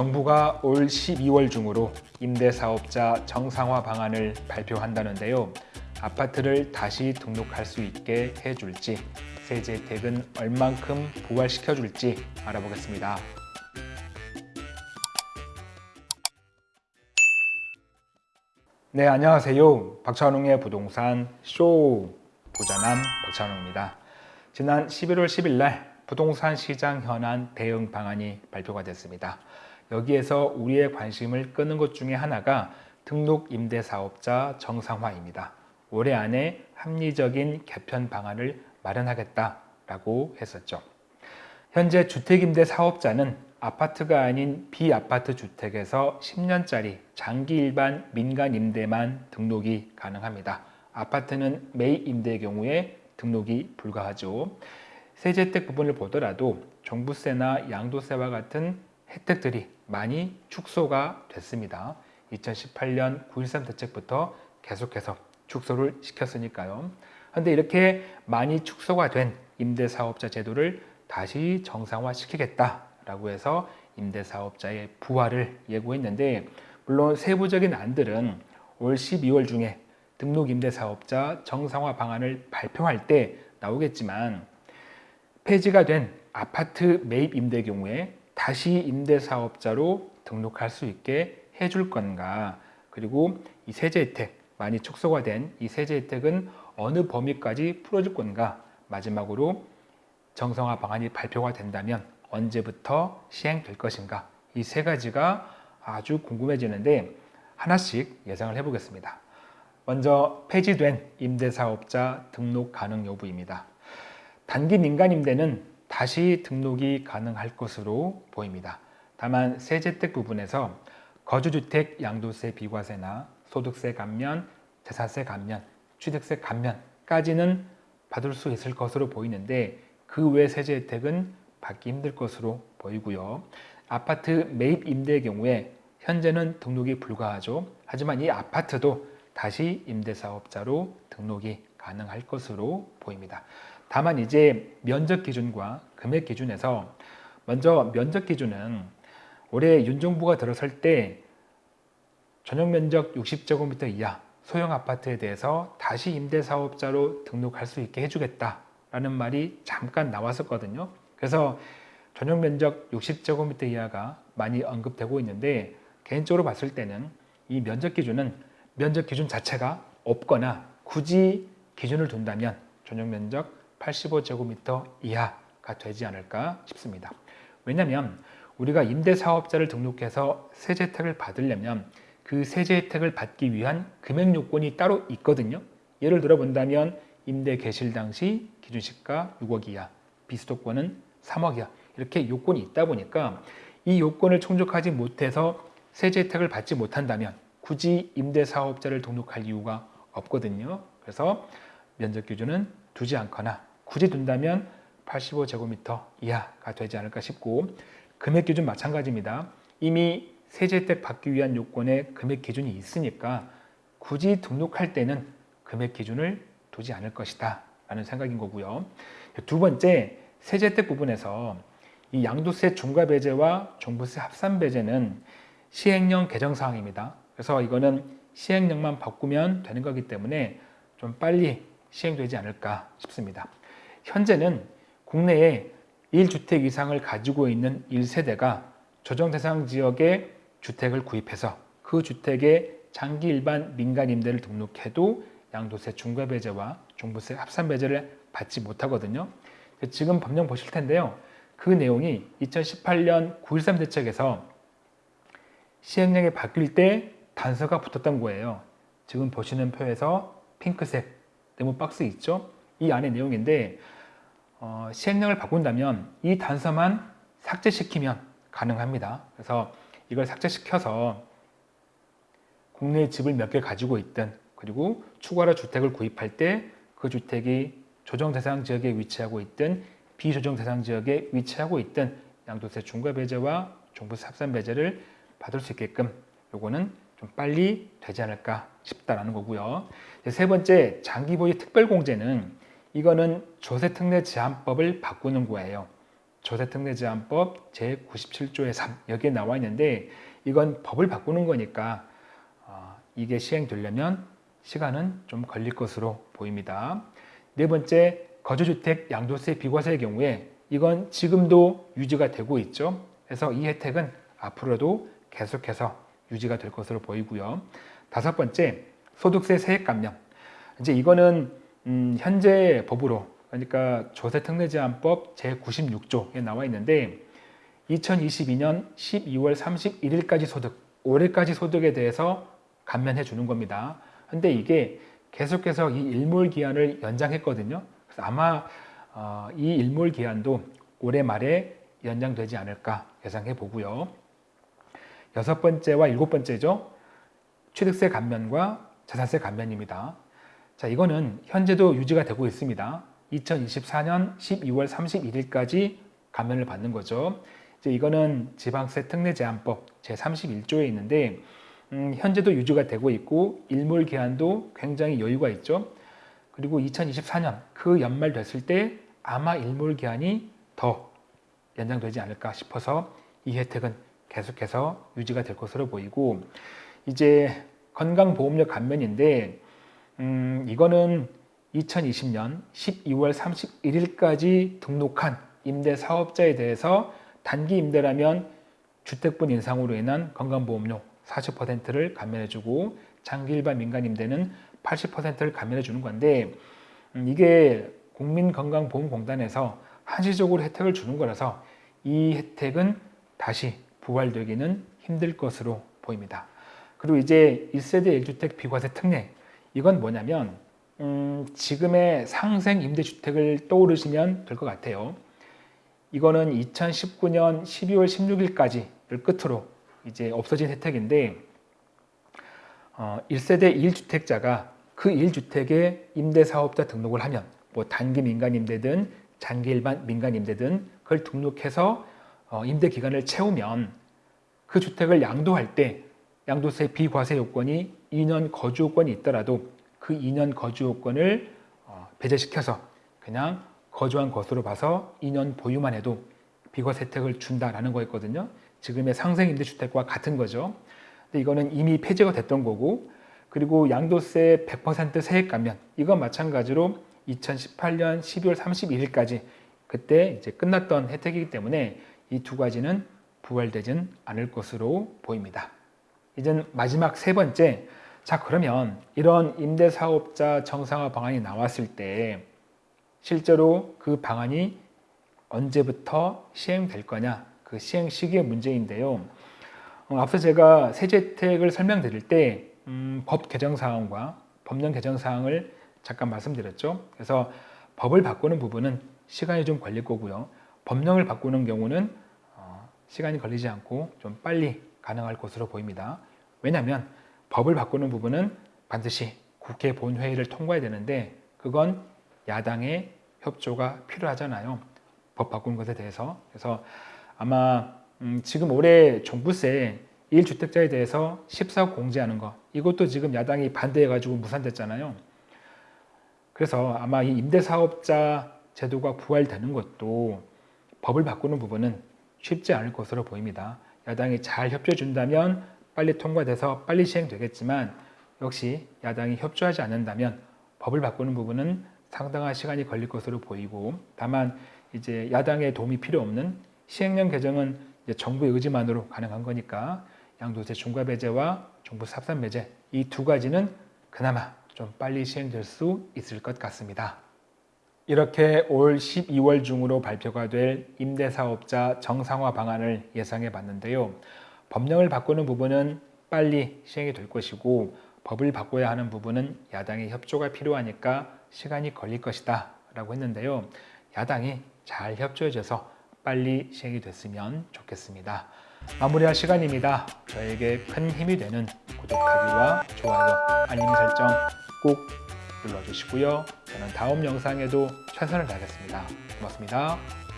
정부가 올 12월 중으로 임대사업자 정상화 방안을 발표한다는데요. 아파트를 다시 등록할 수 있게 해줄지, 세제 혜택은 얼만큼 부활시켜줄지 알아보겠습니다. 네, 안녕하세요. 박찬웅의 부동산 쇼 부자남 박찬웅입니다. 지난 11월 10일 날 부동산 시장 현안 대응 방안이 발표가 됐습니다. 여기에서 우리의 관심을 끄는 것 중에 하나가 등록 임대사업자 정상화입니다. 올해 안에 합리적인 개편 방안을 마련하겠다라고 했었죠. 현재 주택임대 사업자는 아파트가 아닌 비아파트 주택에서 10년짜리 장기 일반 민간 임대만 등록이 가능합니다. 아파트는 매입 임대의 경우에 등록이 불가하죠. 세제 혜택 부분을 보더라도 종부세나 양도세와 같은 혜택들이 많이 축소가 됐습니다. 2018년 9.13 대책부터 계속해서 축소를 시켰으니까요. 그런데 이렇게 많이 축소가 된 임대사업자 제도를 다시 정상화시키겠다 라고 해서 임대사업자의 부활을 예고했는데 물론 세부적인 안들은 올 12월 중에 등록 임대사업자 정상화 방안을 발표할 때 나오겠지만 폐지가 된 아파트 매입 임대 경우에 다시 임대사업자로 등록할 수 있게 해줄 건가 그리고 이 세제 혜택 많이 축소가 된 이 세제 혜택은 어느 범위까지 풀어줄 건가 마지막으로 정상화 방안이 발표가 된다면 언제부터 시행될 것인가 이 세 가지가 아주 궁금해지는데 하나씩 예상을 해보겠습니다. 먼저 폐지된 임대사업자 등록 가능 여부입니다. 단기 민간임대는 다시 등록이 가능할 것으로 보입니다. 다만 세제택 부분에서 거주주택 양도세 비과세나 소득세 감면, 재산세 감면, 취득세 감면까지는 받을 수 있을 것으로 보이는데 그 외 세제 혜택은 받기 힘들 것으로 보이고요. 아파트 매입 임대의 경우에 현재는 등록이 불가하죠. 하지만 이 아파트도 다시 임대사업자로 등록이 가능할 것으로 보입니다. 다만 이제 면적 기준과 금액 기준에서 먼저 면적 기준은 올해 윤 정부가 들어설 때 전용 면적 60제곱미터 이하 소형 아파트에 대해서 다시 임대사업자로 등록할 수 있게 해주겠다라는 말이 잠깐 나왔었거든요. 그래서 전용 면적 60제곱미터 이하가 많이 언급되고 있는데 개인적으로 봤을 때는 이 면적 기준은 면적 기준 자체가 없거나 굳이 기준을 둔다면 전용 면적 85제곱미터 이하가 되지 않을까 싶습니다. 왜냐하면 우리가 임대사업자를 등록해서 세제 혜택을 받으려면 그 세제 혜택을 받기 위한 금액 요건이 따로 있거든요. 예를 들어 본다면 임대 개실 당시 기준시가 6억 이하, 비수도권은 3억 이하 이렇게 요건이 있다 보니까 이 요건을 충족하지 못해서 세제 혜택을 받지 못한다면 굳이 임대사업자를 등록할 이유가 없거든요. 그래서 면적 기준은 두지 않거나 굳이 둔다면 85제곱미터 이하가 되지 않을까 싶고 금액 기준 마찬가지입니다. 이미 세제 혜택 받기 위한 요건에 금액 기준이 있으니까 굳이 등록할 때는 금액 기준을 두지 않을 것이다 라는 생각인 거고요. 두 번째 세제 혜택 부분에서 이 양도세 중과 배제와 종부세 합산 배제는 시행령 개정 사항입니다. 그래서 이거는 시행령만 바꾸면 되는 거기 때문에 좀 빨리 시행되지 않을까 싶습니다. 현재는 국내에 1주택 이상을 가지고 있는 1세대가 조정 대상 지역에 주택을 구입해서 그 주택에 장기 일반 민간 임대를 등록해도 양도세 중과 배제와 종부세 합산 배제를 받지 못하거든요. 지금 법령 보실 텐데요. 그 내용이 2018년 9.13 대책에서 시행령이 바뀔 때 단서가 붙었던 거예요. 지금 보시는 표에서 핑크색 네모 박스 있죠? 이 안의 내용인데 어, 시행령을 바꾼다면 이 단서만 삭제시키면 가능합니다. 그래서 이걸 삭제시켜서 국내 집을 몇 개 가지고 있든 그리고 추가로 주택을 구입할 때 그 주택이 조정 대상 지역에 위치하고 있든 비조정 대상 지역에 위치하고 있든 양도세 중과 배제와 종부세 합산 배제를 받을 수 있게끔 요거는 좀 빨리 되지 않을까 싶다라는 거고요. 세 번째 장기 보유 특별공제는 이거는 조세특례 제한법을 바꾸는 거예요. 조세특례 제한법 제97조의 3 여기에 나와 있는데 이건 법을 바꾸는 거니까 어, 이게 시행되려면 시간은 좀 걸릴 것으로 보입니다. 네 번째 거주주택 양도세 비과세의 경우에 이건 지금도 유지가 되고 있죠. 그래서 이 혜택은 앞으로도 계속해서 유지가 될 것으로 보이고요. 다섯 번째 소득세 세액 감면. 이제 이거는 음, 현재 법으로 그러니까 조세특례제한법 제96조에 나와 있는데 2022년 12월 31일까지 소득, 올해까지 소득에 대해서 감면해 주는 겁니다. 근데 이게 계속해서 이 일몰 기한을 연장했거든요. 그래서 아마 어, 이 일몰 기한도 올해 말에 연장되지 않을까 예상해 보고요. 여섯 번째와 일곱 번째죠. 취득세 감면과 자산세 감면입니다. 자, 이거는 현재도 유지가 되고 있습니다. 2024년 12월 31일까지 감면을 받는 거죠. 이제 이거는 지방세 특례 제한법 제31조에 있는데 음, 현재도 유지가 되고 있고 일몰 기한도 굉장히 여유가 있죠. 그리고 2024년 그 연말 됐을 때 아마 일몰 기한이 더 연장되지 않을까 싶어서 이 혜택은 계속해서 유지가 될 것으로 보이고 이제 건강보험료 감면인데 음, 이거는 2020년 12월 31일까지 등록한 임대 사업자에 대해서 단기 임대라면 주택분 인상으로 인한 건강보험료 40%를 감면해주고 장기 일반 민간 임대는 80%를 감면해주는 건데 음, 이게 국민건강보험공단에서 한시적으로 혜택을 주는 거라서 이 혜택은 다시 부활되기는 힘들 것으로 보입니다. 그리고 이제 1세대 1주택 비과세 특례 이건 뭐냐면 음, 지금의 상생 임대주택을 떠오르시면 될 것 같아요. 이거는 2019년 12월 16일까지를 끝으로 이제 없어진 혜택인데 어, 1세대 1주택자가 그 1주택에 임대사업자 등록을 하면 뭐 단기 민간임대든 장기 일반 민간임대든 그걸 등록해서 어, 임대 기간을 채우면 그 주택을 양도할 때 양도세 비과세 요건이 2년 거주 요건이 있더라도 그 2년 거주 요건을 어, 배제시켜서 그냥 거주한 것으로 봐서 2년 보유만 해도 비과세 혜택을 준다라는 거였거든요. 지금의 상생임대주택과 같은 거죠. 근데 이거는 이미 폐지가 됐던 거고 그리고 양도세 100% 세액 감면 이건 마찬가지로 2018년 12월 31일까지 그때 이제 끝났던 혜택이기 때문에 이 두 가지는 부활되진 않을 것으로 보입니다. 이제 마지막 세 번째 자 그러면 이런 임대사업자 정상화 방안이 나왔을 때 실제로 그 방안이 언제부터 시행될 거냐? 그 시행 시기의 문제인데요. 어, 앞서 제가 세제택을 설명드릴 때 음, 법 개정 사항과 법령 개정 사항을 잠깐 말씀드렸죠. 그래서 법을 바꾸는 부분은 시간이 좀 걸릴 거고요. 법령을 바꾸는 경우는 어, 시간이 걸리지 않고 좀 빨리 가능할 것으로 보입니다 왜냐하면 법을 바꾸는 부분은 반드시 국회 본회의를 통과해야 되는데 그건 야당의 협조가 필요하잖아요. 법 바꾸는 것에 대해서. 그래서 아마 음 지금 올해 종부세 1주택자에 대해서 14억 공제하는 거 이것도 지금 야당이 반대해가지고 무산됐잖아요. 그래서 아마 이 임대사업자 제도가 부활되는 것도 법을 바꾸는 부분은 쉽지 않을 것으로 보입니다. 야당이 잘 협조해 준다면 빨리 통과돼서 빨리 시행되겠지만 역시 야당이 협조하지 않는다면 법을 바꾸는 부분은 상당한 시간이 걸릴 것으로 보이고 다만 이제 야당의 도움이 필요 없는 시행령 개정은 정부의 의지만으로 가능한 거니까 양도세 중과 배제와 정부 삽산 배제 이 두 가지는 그나마 좀 빨리 시행될 수 있을 것 같습니다. 이렇게 올 12월 중으로 발표가 될 임대사업자 정상화 방안을 예상해 봤는데요. 법령을 바꾸는 부분은 빨리 시행이 될 것이고 법을 바꿔야 하는 부분은 야당의 협조가 필요하니까 시간이 걸릴 것이다 라고 했는데요. 야당이 잘 협조해줘서 빨리 시행이 됐으면 좋겠습니다. 마무리할 시간입니다. 저에게 큰 힘이 되는 구독하기와 좋아요, 알림 설정 꼭 눌러주시고요. 저는 다음 영상에도 최선을 다하겠습니다. 고맙습니다.